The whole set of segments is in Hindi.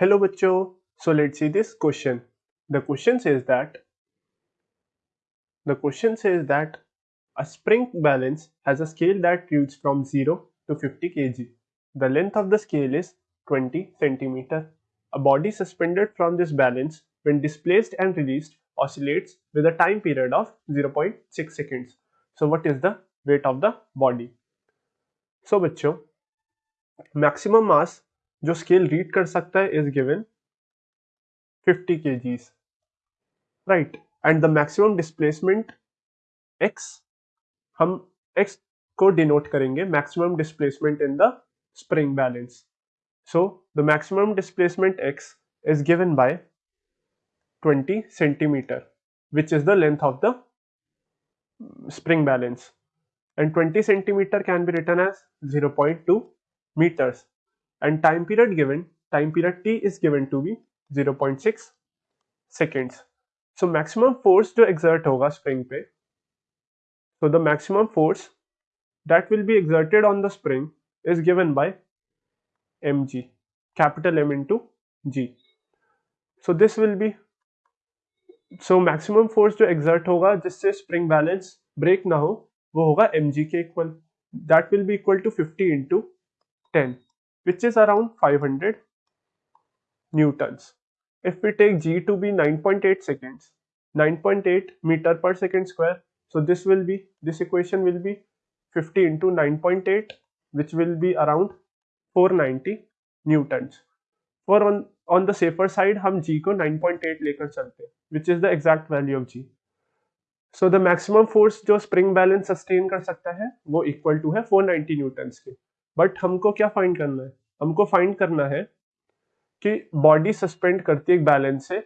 Hello bacho. So let's see this question. The question says that the question says that a spring balance has a scale that reads from 0 to 50 kg. The length of the scale is 20 cm. A body suspended from this balance when displaced and released oscillates with a time period of 0.6 seconds. So what is the weight of the body? So bachcho, maximum mass जो स्केल रीड कर सकता है इज़ गिवन 50 के right and the maximum displacement X हम एक्स को डिनोट करेंगे maximum displacement in the spring balance so the maximum displacement X is given by 20 centimetre which is the length of the spring balance and 20 centimetre can be written as 0.2 metres and time period given time period t is given to be 0.6 seconds so maximum force to exert hoga spring pe so the maximum force that will be exerted on the spring is given by mg capital m into g so this will be so maximum force जो exert होगा जिससे spring balance break ना हो वो होगा mg के equal that will be equal to 50 into 10 which is around 500 newtons. If we take g to be 9.8 seconds, 9.8 meter per second square, so this will be, this equation will be 50 into 9.8 which will be around 490 newtons. For on, on the safer side हम g को 9.8 लेकर चलते हैं which is the exact value of g. So the maximum force जो spring balance sustain कर सकता है वो equal to है 490 newtons के बट हमको क्या फाइंड करना है? हमको फाइंड करना है कि बॉडी सस्पेंड करती है एक बैलेंस से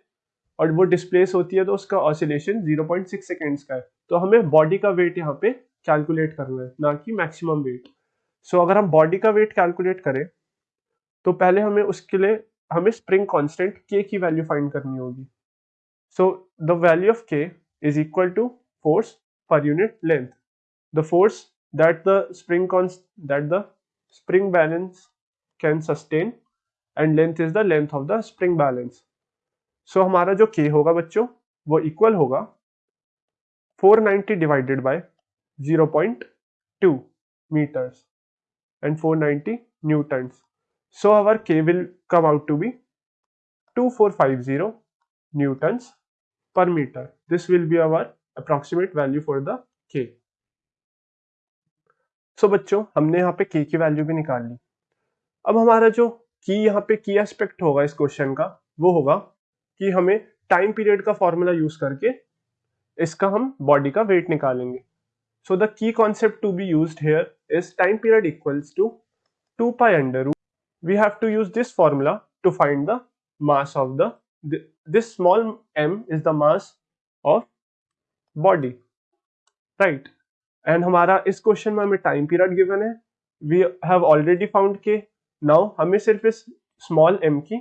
और वो डिस्प्लेस होती है तो उसका ऑसिलेशन 0.6 सेकेंड्स का है। तो हमें बॉडी का वेट यहाँ पे कैलकुलेट करना है, ना कि मैक्सिमम वेट सो अगर हम बॉडी का वेट कैलकुलेट करें तो पहले हमें उसके लिए, हमें स्प्रिंग कांस्टेंट के की वैल्यू फाइंड करनी होगी। So the value of K is equal to force per unit length the force that the spring that the spring balance can sustain and length is the length of the spring balance so हमारा जो k होगा बच्चों वो इक्वल होगा 490 divided by 0.2 meters and 490 newtons so our k will come out to be 2450 newtons per meter this will be our approximate value for the k so बच्चों, हमने यहाँ पे के की वैल्यू भी निकाल ली। अब हमारा जो की यहाँ पे की एस्पेक्ट होगा इस क्वेश्चन का, वो होगा कि हमें टाइम पीरियड का फॉर्मूला यूज़ करके इसका हम बॉडी का वेट निकालेंगे। So the key concept to be used here is time period equals to two pi under we have to use this formula to find the mass of the this small M is the mass of body right and हमारा इस क्वेश्चन में हमें टाइम पीरियड गिवन है। We have already found K now हमें सिर्फ़ इस स्मॉल एम की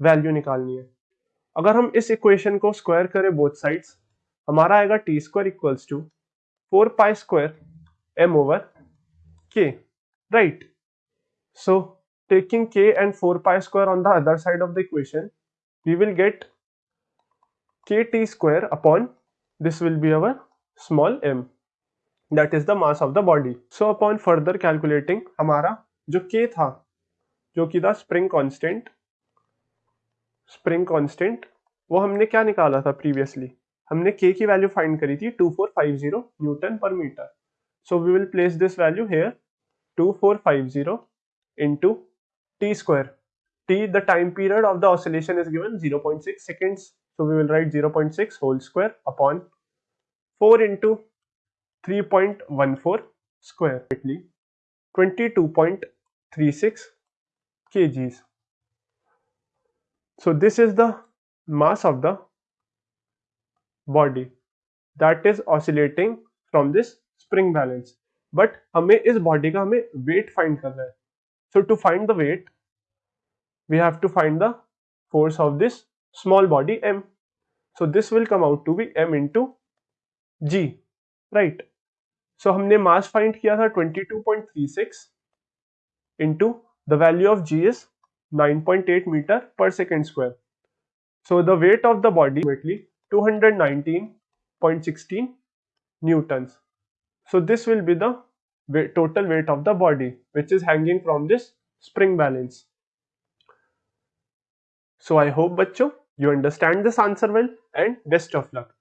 वैल्यू निकालनी है। अगर हम इस इक्वेशन को स्क्वायर करें बोथ साइड्स हमारा आएगा T square equals to four pi square M over K right so taking k and 4 pi square on the other side of the equation, we will get kt square upon, this will be our small m. That is the mass of the body so upon further calculating हमारा जो के था, जो कि था स्प्रिंग कांस्टेंट स्प्रिंग कांस्टेंट वो हमने क्या निकाला था प्रीवियसली हमने के की वैल्यू फाइंड करी थी 2450 newton per metre so we will place this value here 2450 into t square. T, the time period of the oscillation is given 0.6 seconds. So, we will write 0.6 whole square upon 4 into 3.14 square 22.36 kgs so this is the mass of the body that is oscillating from this spring balance but हमें इस body का हमें weight find करना है so to find the weight we have to find the force of this small body m so this will come out to be m into g right so so, हमने मास फाइंड किया था 22.36 into the value of G 9.8 metre per second square so the weight of the body to 219.16 newton so this will be the total weight of the body which is hanging from this spring balance so I hope बच्चों you understand this answer well and best of luck